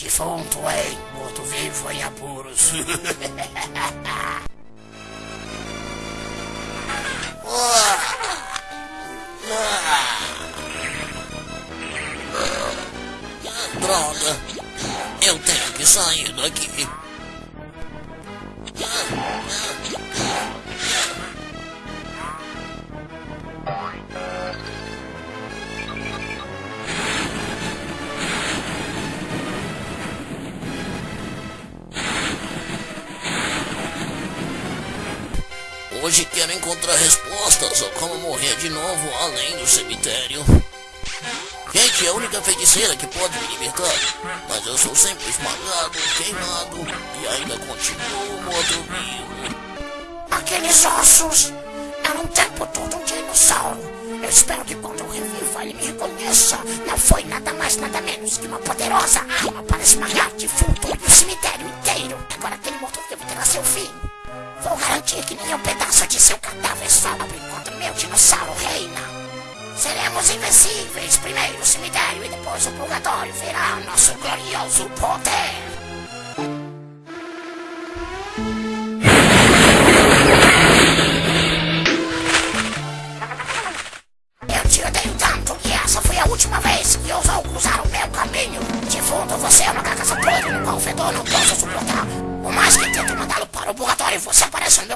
Defunto em morto-vivo em apuros. Droga, eu tenho que sair daqui. Hoje quero encontrar respostas a como morrer de novo além do cemitério. Gente, é a única feiticeira que pode me libertar. Mas eu sou sempre esmagado, queimado e ainda continuo morto-vivo. Aqueles ossos eram o tempo todo um dinossauro. Eu espero que quando eu reviva ele me reconheça. Não foi nada mais, nada menos que uma poderosa arma para esmagar defunto o cemitério inteiro. Agora aquele morto-vivo terá seu fim. Vou garantir que nenhum pedaço de seu cadáver sobra enquanto meu dinossauro reina. Seremos invencíveis. Primeiro o cemitério e depois o purgatório verá nosso glorioso poder.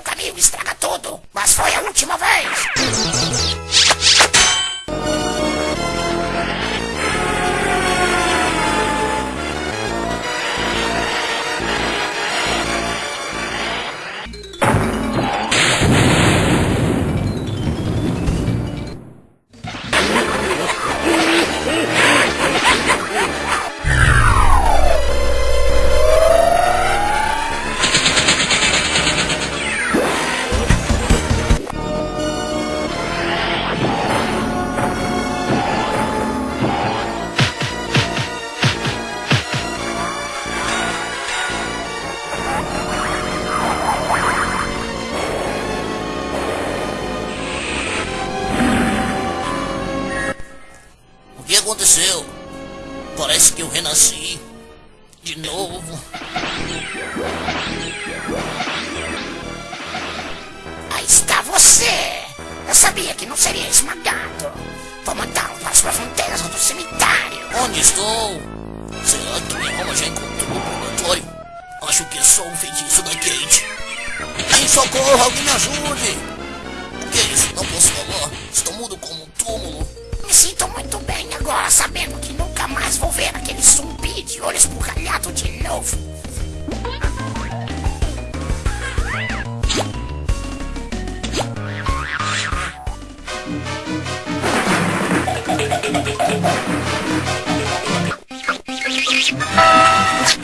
Caminho estraga tudo. Mas foi a última aconteceu? Parece que eu renasci. De novo. Aí está você! Eu sabia que não seria esmagado. Vou mandá-lo para as profundezas do cemitério. Onde estou? Será que minha alma já encontrou o purgatório? Acho que é só um feitiço da Kate. Em socorro, alguém me ajude! O que é isso? Não posso falar. Estou mudo como um túmulo. Me sinto muito bem agora, sabendo que nunca mais vou ver aquele zumbi de olho esbugalhado de novo.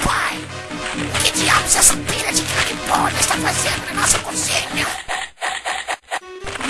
Pai, que diabos essa pilha de carne está fazendo na nossa cozinha?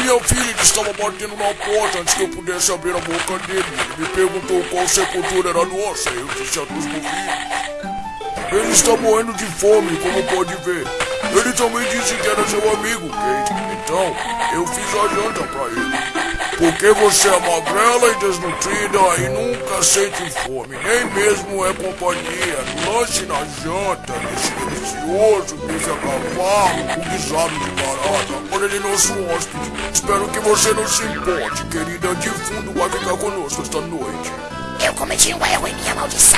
Minha filha estava batendo na porta antes que eu pudesse abrir a boca dele. Ele me perguntou qual sepultura era nossa. Eu disse a dos morridos. Ele está morrendo de fome, como pode ver. Ele também disse que era seu amigo, Kate. Então, eu fiz a janta pra ele. Porque você é magrela e desnutrida e nunca sente fome, nem mesmo é companhia. Lanche na janta, esse delicioso bife a cavalo, o guisado de barata. Nosso hóspede. Espero que você não se importe, querida. De fundo vai ficar conosco esta noite. Eu cometi um erro em minha maldição,